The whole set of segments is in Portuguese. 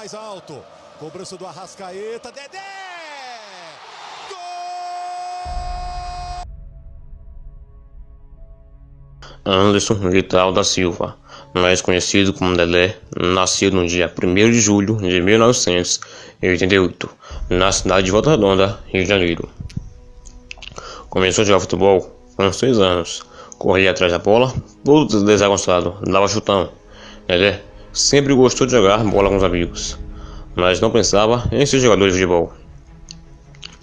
Mais alto. Cobrança do Arrascaeta. Dedé! Anderson Vital da Silva, mais conhecido como Dedé, nasceu no dia 1 de julho de 1988, na cidade de Volta Redonda, Rio de Janeiro. Começou a jogar futebol com 6 anos, corria atrás da bola, todo desagonçado, dava chutão. Dedé sempre gostou de jogar bola com os amigos, mas não pensava em ser jogador de futebol.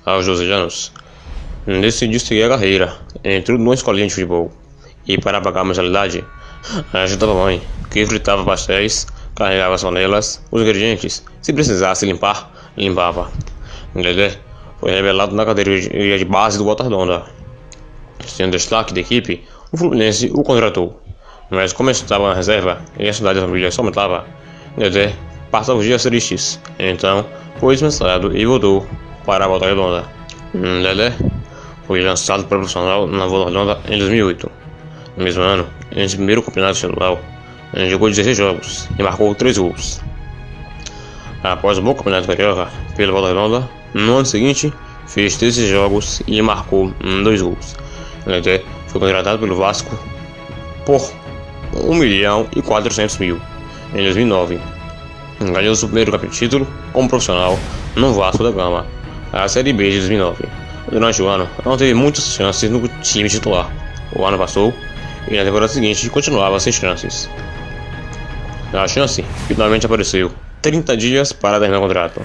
Aos 12 anos, decidiu seguir a carreira, entrou numa escolinha de futebol e para pagar a mensalidade, ajudava a mãe, que fritava pastéis, carregava as panelas, os ingredientes, se precisasse limpar, limpava. Dedé foi revelado na categoria de base do Volta Redonda. Sendo destaque da equipe, o Fluminense o contratou. Mas como estava na reserva e a cidade da família só aumentava, Dedé passava os dias tristes. Então, foi dispensado e voltou para a Volta Redonda. Dedé foi lançado profissional na Volta Redonda em 2008. No mesmo ano, em seu primeiro campeonato estadual, ele jogou 16 jogos e marcou 3 gols. Após o bom campeonato carioca pela Volta Redonda, no ano seguinte, fez 13 jogos e marcou 2 gols. Ele foi contratado pelo Vasco por 1 milhão e 400 mil em 2009. Ganhou seu primeiro título como profissional no Vasco da Gama, a Série B de 2009. Durante o ano, não teve muitas chances no time titular. O ano passou e na temporada seguinte continuava sem chances. A chance finalmente apareceu, 30 dias para terminar o contrato.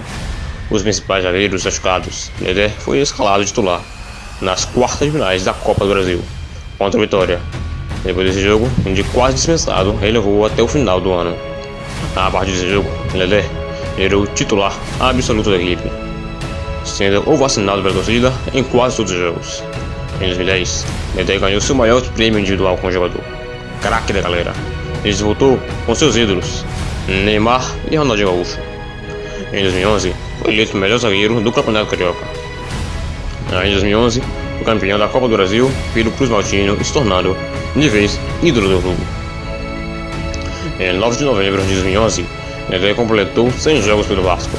Os principais zagueiros machucados, Dedé foi escalado titular nas quartas finais da Copa do Brasil, contra a Vitória. Depois desse jogo, de quase dispensado, ele levou até o final do ano. A partir desse jogo, Dedé era o titular absoluto da equipe, sendo o vacinado pela torcida em quase todos os jogos. Em 2010, Dedé ganhou seu maior prêmio individual como jogador, craque da galera. Ele voltou com seus ídolos, Neymar e Ronaldinho Gaúcho. Em 2011, foi eleito o melhor zagueiro do Campeonato Carioca. Em 2011, foi campeão da Copa do Brasil pelo Cruz Maltino e se tornando, de vez, ídolo do clube. Em 9 de novembro de 2011, Dedé completou 100 jogos pelo Vasco,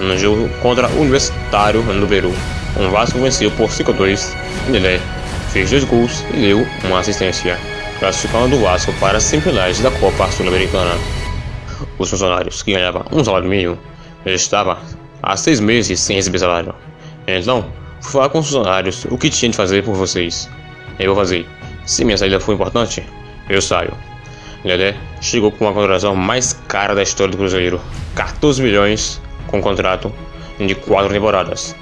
no jogo contra o Universitário no Peru. O Vasco venceu por 5 a 2 Dedé fez dois gols e deu uma assistência, classificando o Vasco para as semifinais da Copa Sul-Americana. Os funcionários, que ganhavam um salário mínimo, já estavam há seis meses sem receber salário. Então, falar com os funcionários o que tinha de fazer por vocês. Eu vou fazer. Se minha saída for importante, eu saio. Dedé chegou com a contratação mais cara da história do Cruzeiro, 14 milhões com contrato de quatro temporadas.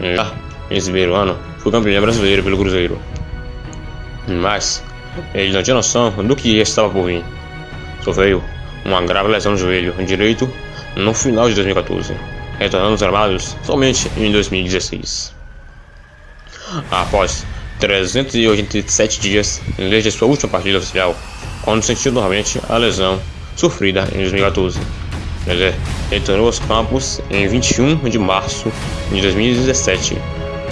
Já esse primeiro ano, foi campeão brasileiro pelo Cruzeiro. Mas ele não tinha noção do que estava por vir. Sofreu uma grave lesão no joelho direito no final de 2014, retornando aos armados somente em 2016. Após 387 dias desde sua última partida oficial, quando sentiu novamente a lesão sofrida em 2014. Ele retornou aos campos em 21 de março de 2017,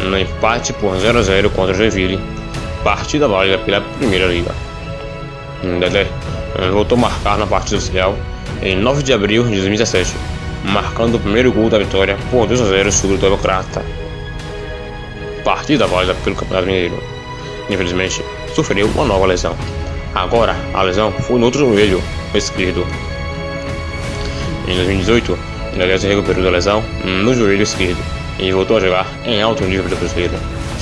no empate por 0 a 0 contra o Joinville, partida válida pela Primeira Liga. Dedé voltou a marcar na partida oficial em 9 de abril de 2017, marcando o primeiro gol da vitória por 2 a 0 sobre o Democrata. Partida válida pelo Campeonato Mineiro. Infelizmente, sofreu uma nova lesão. Agora, a lesão foi no outro joelho esquerdo, em 2018, Dedé se recuperou da lesão no joelho esquerdo e voltou a jogar em alto nível pelo Cruzeiro,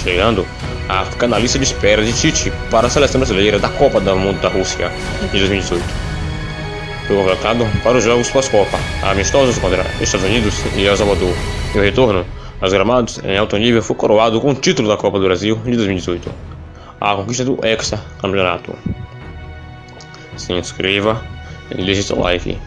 chegando a ficar na lista de espera de Tite para a seleção brasileira da Copa do Mundo da Rússia de 2018. Foi convocado para os jogos pós-Copa, amistosos contra Estados Unidos e El Salvador, e o retorno aos gramados em alto nível foi coroado com o título da Copa do Brasil de 2018, a conquista do Hexa Campeonato. Se inscreva e deixe seu like.